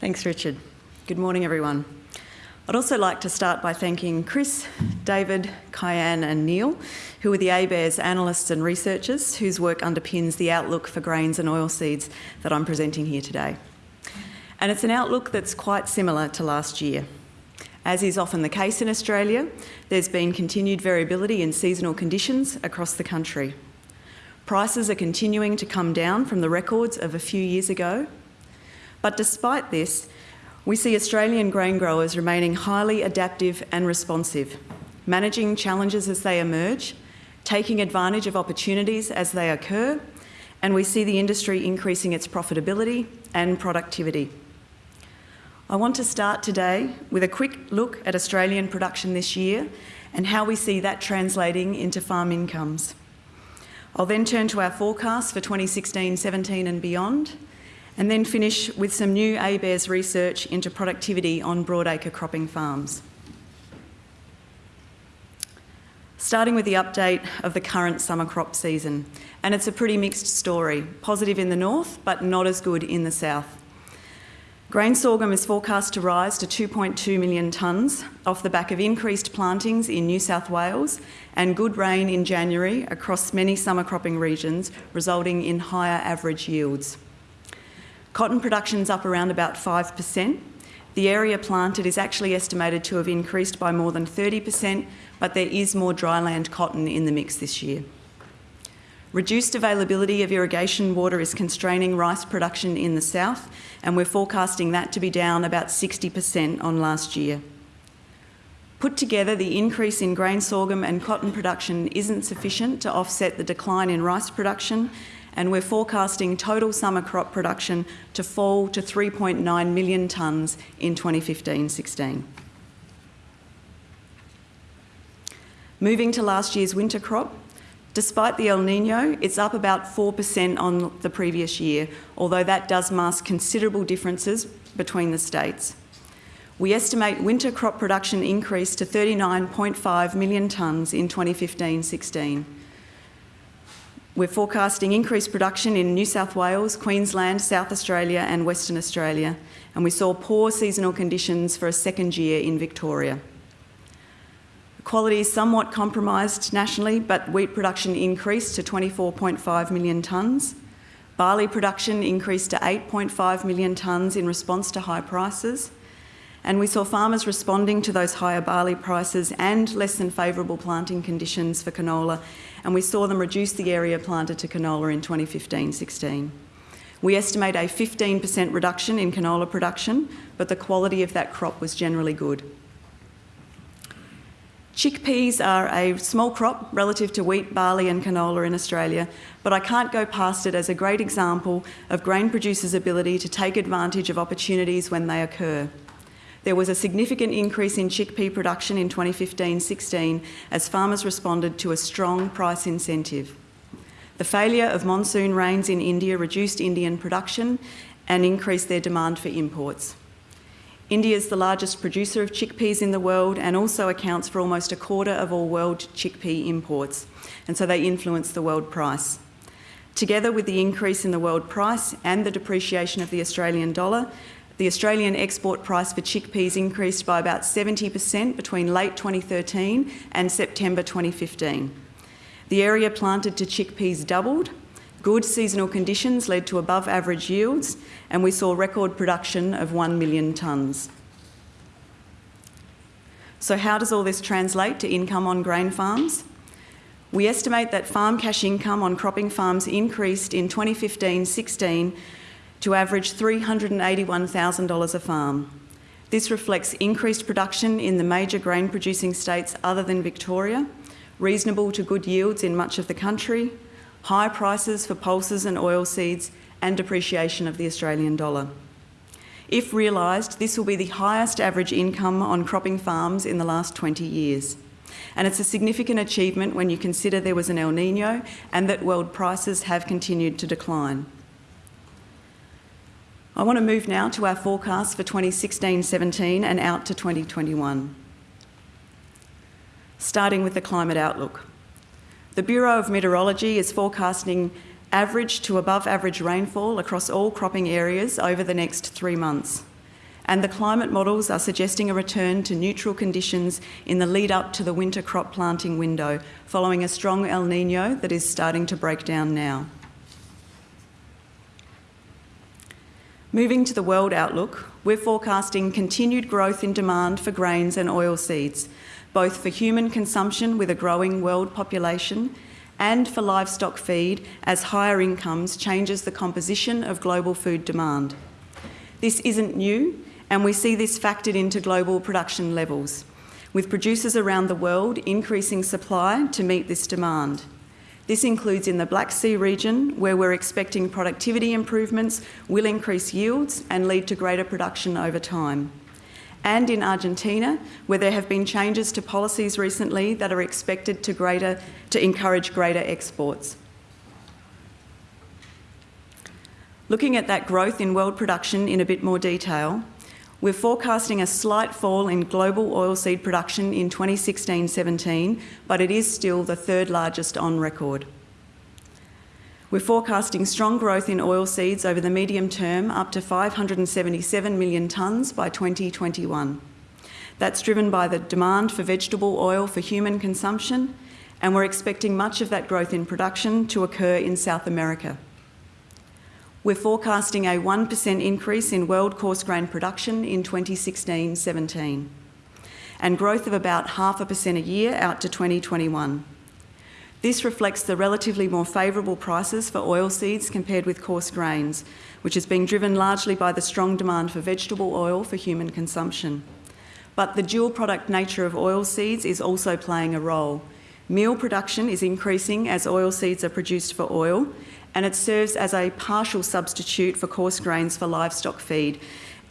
Thanks, Richard. Good morning, everyone. I'd also like to start by thanking Chris, David, Kyan and Neil, who are the ABARES analysts and researchers whose work underpins the outlook for grains and oilseeds that I'm presenting here today. And it's an outlook that's quite similar to last year. As is often the case in Australia, there's been continued variability in seasonal conditions across the country. Prices are continuing to come down from the records of a few years ago, but despite this, we see Australian grain growers remaining highly adaptive and responsive, managing challenges as they emerge, taking advantage of opportunities as they occur, and we see the industry increasing its profitability and productivity. I want to start today with a quick look at Australian production this year and how we see that translating into farm incomes. I'll then turn to our forecast for 2016-17 and beyond, and then finish with some new ABARES research into productivity on broadacre cropping farms. Starting with the update of the current summer crop season, and it's a pretty mixed story, positive in the north, but not as good in the south. Grain sorghum is forecast to rise to 2.2 million tonnes off the back of increased plantings in New South Wales and good rain in January across many summer cropping regions, resulting in higher average yields. Cotton production's up around about 5%. The area planted is actually estimated to have increased by more than 30%, but there is more dryland cotton in the mix this year. Reduced availability of irrigation water is constraining rice production in the south, and we're forecasting that to be down about 60% on last year. Put together, the increase in grain sorghum and cotton production isn't sufficient to offset the decline in rice production, and we're forecasting total summer crop production to fall to 3.9 million tonnes in 2015-16. Moving to last year's winter crop, despite the El Nino, it's up about 4% on the previous year, although that does mask considerable differences between the states. We estimate winter crop production increased to 39.5 million tonnes in 2015-16. We're forecasting increased production in New South Wales, Queensland, South Australia and Western Australia, and we saw poor seasonal conditions for a second year in Victoria. Quality is somewhat compromised nationally, but wheat production increased to 24.5 million tonnes. Barley production increased to 8.5 million tonnes in response to high prices. And we saw farmers responding to those higher barley prices and less than favourable planting conditions for canola and we saw them reduce the area planted to canola in 2015-16. We estimate a 15% reduction in canola production, but the quality of that crop was generally good. Chickpeas are a small crop relative to wheat, barley and canola in Australia, but I can't go past it as a great example of grain producers' ability to take advantage of opportunities when they occur. There was a significant increase in chickpea production in 2015-16 as farmers responded to a strong price incentive. The failure of monsoon rains in India reduced Indian production and increased their demand for imports. India is the largest producer of chickpeas in the world and also accounts for almost a quarter of all world chickpea imports, and so they influence the world price. Together with the increase in the world price and the depreciation of the Australian dollar, the Australian export price for chickpeas increased by about 70% between late 2013 and September 2015. The area planted to chickpeas doubled, good seasonal conditions led to above average yields, and we saw record production of 1 million tonnes. So how does all this translate to income on grain farms? We estimate that farm cash income on cropping farms increased in 2015-16 to average $381,000 a farm. This reflects increased production in the major grain producing states other than Victoria, reasonable to good yields in much of the country, high prices for pulses and oilseeds and depreciation of the Australian dollar. If realised, this will be the highest average income on cropping farms in the last 20 years. And it's a significant achievement when you consider there was an El Nino and that world prices have continued to decline. I want to move now to our forecast for 2016-17 and out to 2021. Starting with the climate outlook. The Bureau of Meteorology is forecasting average to above average rainfall across all cropping areas over the next three months. and the climate models are suggesting a return to neutral conditions in the lead up to the winter crop planting window, following a strong El Nino that is starting to break down now. Moving to the world outlook, we're forecasting continued growth in demand for grains and oilseeds, both for human consumption with a growing world population and for livestock feed as higher incomes changes the composition of global food demand. This isn't new and we see this factored into global production levels, with producers around the world increasing supply to meet this demand. This includes in the Black Sea region, where we're expecting productivity improvements will increase yields and lead to greater production over time. And in Argentina, where there have been changes to policies recently that are expected to, greater, to encourage greater exports. Looking at that growth in world production in a bit more detail, we're forecasting a slight fall in global oilseed production in 2016-17, but it is still the third largest on record. We're forecasting strong growth in oilseeds over the medium term, up to 577 million tonnes by 2021. That's driven by the demand for vegetable oil for human consumption, and we're expecting much of that growth in production to occur in South America. We're forecasting a 1% increase in world coarse grain production in 2016-17 and growth of about half a percent a year out to 2021. This reflects the relatively more favourable prices for oilseeds compared with coarse grains, which is being driven largely by the strong demand for vegetable oil for human consumption. But the dual product nature of oilseeds is also playing a role. Meal production is increasing as oilseeds are produced for oil, and it serves as a partial substitute for coarse grains for livestock feed.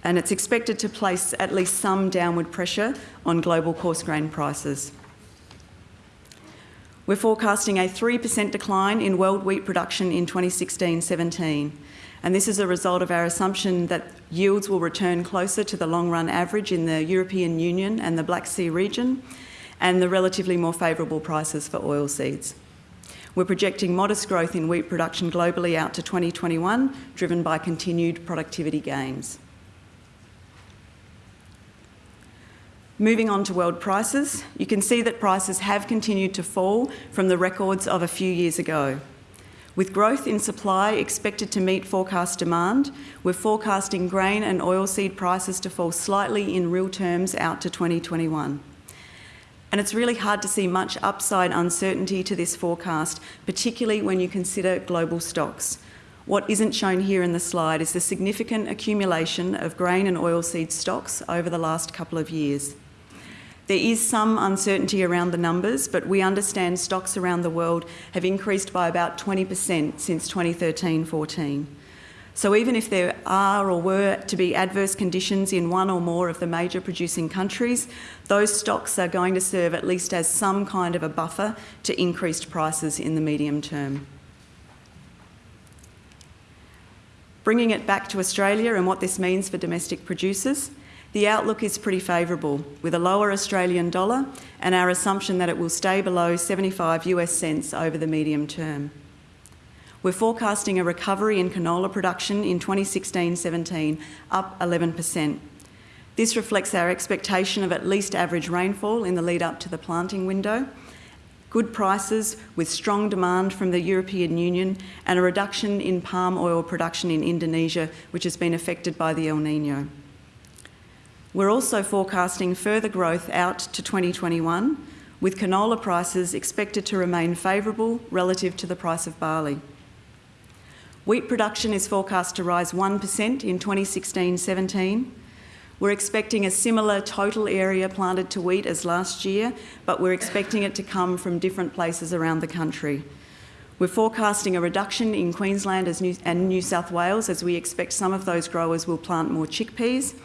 And it's expected to place at least some downward pressure on global coarse grain prices. We're forecasting a 3% decline in world wheat production in 2016-17. And this is a result of our assumption that yields will return closer to the long run average in the European Union and the Black Sea region, and the relatively more favourable prices for oilseeds. We're projecting modest growth in wheat production globally out to 2021, driven by continued productivity gains. Moving on to world prices, you can see that prices have continued to fall from the records of a few years ago. With growth in supply expected to meet forecast demand, we're forecasting grain and oilseed prices to fall slightly in real terms out to 2021 and it's really hard to see much upside uncertainty to this forecast, particularly when you consider global stocks. What isn't shown here in the slide is the significant accumulation of grain and oilseed stocks over the last couple of years. There is some uncertainty around the numbers, but we understand stocks around the world have increased by about 20% since 2013-14. So even if there are or were to be adverse conditions in one or more of the major producing countries, those stocks are going to serve at least as some kind of a buffer to increased prices in the medium term. Bringing it back to Australia and what this means for domestic producers, the outlook is pretty favourable, with a lower Australian dollar and our assumption that it will stay below 75 US cents over the medium term. We're forecasting a recovery in canola production in 2016-17, up 11%. This reflects our expectation of at least average rainfall in the lead up to the planting window, good prices with strong demand from the European Union and a reduction in palm oil production in Indonesia, which has been affected by the El Nino. We're also forecasting further growth out to 2021, with canola prices expected to remain favourable relative to the price of barley. Wheat production is forecast to rise 1% in 2016-17. We're expecting a similar total area planted to wheat as last year, but we're expecting it to come from different places around the country. We're forecasting a reduction in Queensland and New South Wales as we expect some of those growers will plant more chickpeas.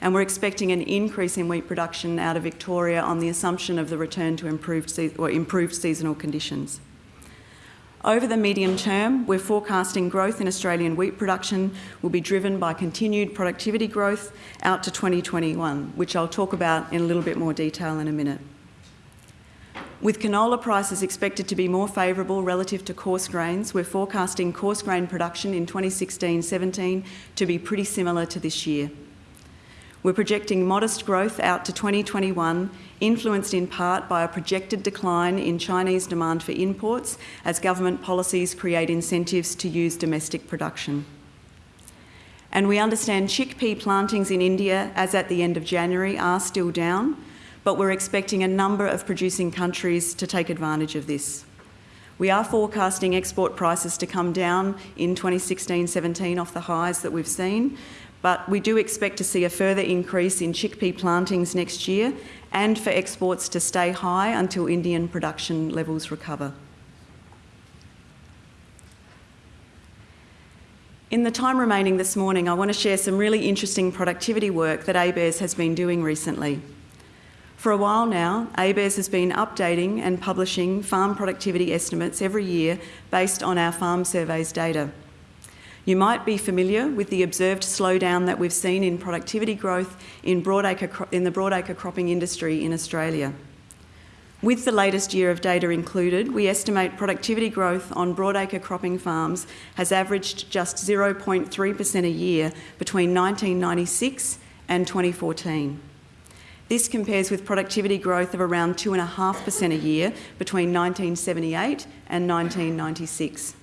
And we're expecting an increase in wheat production out of Victoria on the assumption of the return to improved, or improved seasonal conditions. Over the medium term, we're forecasting growth in Australian wheat production will be driven by continued productivity growth out to 2021, which I'll talk about in a little bit more detail in a minute. With canola prices expected to be more favourable relative to coarse grains, we're forecasting coarse grain production in 2016-17 to be pretty similar to this year. We're projecting modest growth out to 2021, influenced in part by a projected decline in Chinese demand for imports as government policies create incentives to use domestic production. And we understand chickpea plantings in India, as at the end of January, are still down, but we're expecting a number of producing countries to take advantage of this. We are forecasting export prices to come down in 2016-17 off the highs that we've seen, but we do expect to see a further increase in chickpea plantings next year and for exports to stay high until Indian production levels recover. In the time remaining this morning, I want to share some really interesting productivity work that ABARES has been doing recently. For a while now, ABARES has been updating and publishing farm productivity estimates every year based on our farm surveys data. You might be familiar with the observed slowdown that we've seen in productivity growth in, broadacre, in the broadacre cropping industry in Australia. With the latest year of data included, we estimate productivity growth on broadacre cropping farms has averaged just 0.3% a year between 1996 and 2014. This compares with productivity growth of around 2.5% a year between 1978 and 1996.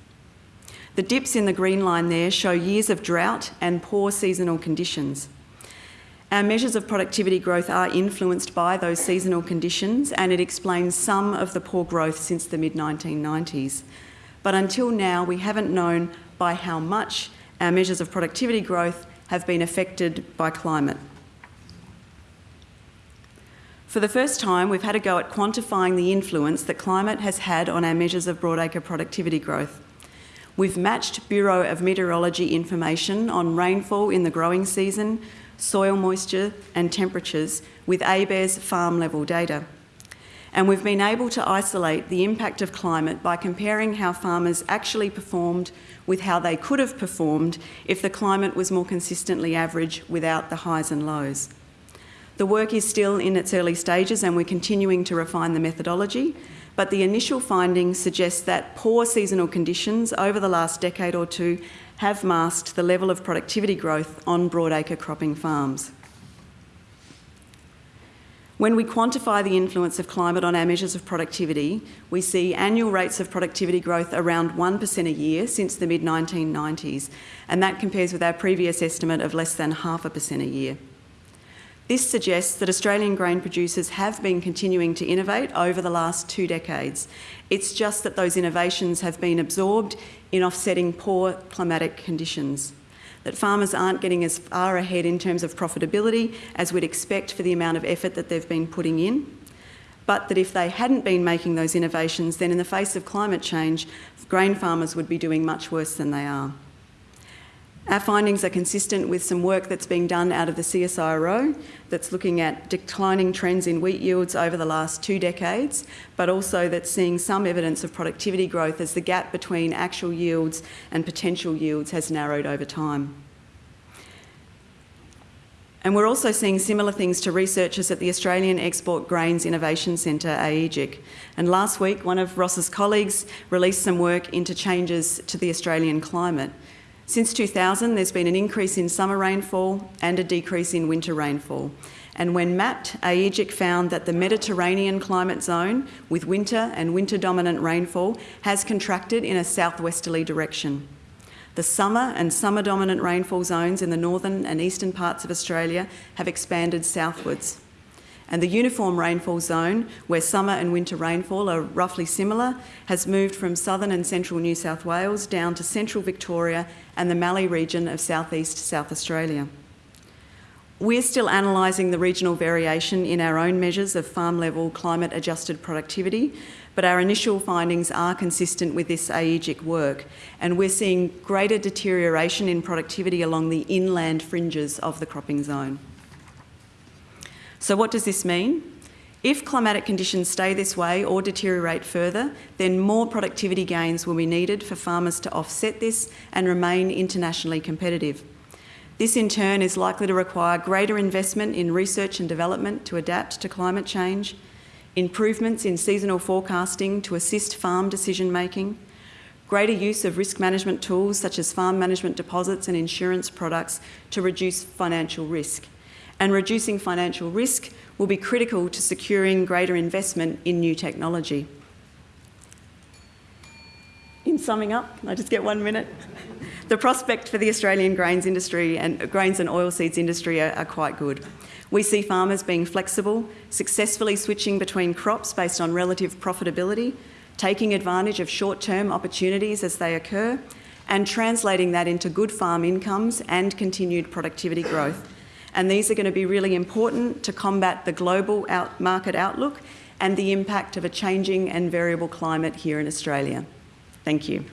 The dips in the green line there show years of drought and poor seasonal conditions. Our measures of productivity growth are influenced by those seasonal conditions and it explains some of the poor growth since the mid-1990s. But until now, we haven't known by how much our measures of productivity growth have been affected by climate. For the first time, we've had a go at quantifying the influence that climate has had on our measures of broadacre productivity growth. We've matched Bureau of Meteorology information on rainfall in the growing season, soil moisture and temperatures with ABARES farm level data. And we've been able to isolate the impact of climate by comparing how farmers actually performed with how they could have performed if the climate was more consistently average without the highs and lows. The work is still in its early stages and we're continuing to refine the methodology, but the initial findings suggest that poor seasonal conditions over the last decade or two have masked the level of productivity growth on broadacre cropping farms. When we quantify the influence of climate on our measures of productivity, we see annual rates of productivity growth around 1% a year since the mid-1990s, and that compares with our previous estimate of less than half a percent a year. This suggests that Australian grain producers have been continuing to innovate over the last two decades. It's just that those innovations have been absorbed in offsetting poor climatic conditions. That farmers aren't getting as far ahead in terms of profitability as we'd expect for the amount of effort that they've been putting in. But that if they hadn't been making those innovations, then in the face of climate change, grain farmers would be doing much worse than they are. Our findings are consistent with some work that's being done out of the CSIRO that's looking at declining trends in wheat yields over the last two decades, but also that's seeing some evidence of productivity growth as the gap between actual yields and potential yields has narrowed over time. And we're also seeing similar things to researchers at the Australian Export Grains Innovation Centre, AEGIC. And last week, one of Ross's colleagues released some work into changes to the Australian climate. Since 2000, there's been an increase in summer rainfall and a decrease in winter rainfall. And when mapped, AEGIC found that the Mediterranean climate zone, with winter and winter dominant rainfall, has contracted in a southwesterly direction. The summer and summer dominant rainfall zones in the northern and eastern parts of Australia have expanded southwards and the uniform rainfall zone, where summer and winter rainfall are roughly similar, has moved from southern and central New South Wales down to central Victoria and the Mallee region of southeast South Australia. We're still analysing the regional variation in our own measures of farm level climate adjusted productivity, but our initial findings are consistent with this AEGIC work, and we're seeing greater deterioration in productivity along the inland fringes of the cropping zone. So what does this mean? If climatic conditions stay this way or deteriorate further, then more productivity gains will be needed for farmers to offset this and remain internationally competitive. This in turn is likely to require greater investment in research and development to adapt to climate change, improvements in seasonal forecasting to assist farm decision making, greater use of risk management tools such as farm management deposits and insurance products to reduce financial risk, and reducing financial risk will be critical to securing greater investment in new technology. In summing up, can I just get one minute? the prospect for the Australian grains industry and uh, grains and oilseeds industry are, are quite good. We see farmers being flexible, successfully switching between crops based on relative profitability, taking advantage of short-term opportunities as they occur, and translating that into good farm incomes and continued productivity growth. And these are going to be really important to combat the global out market outlook and the impact of a changing and variable climate here in Australia. Thank you.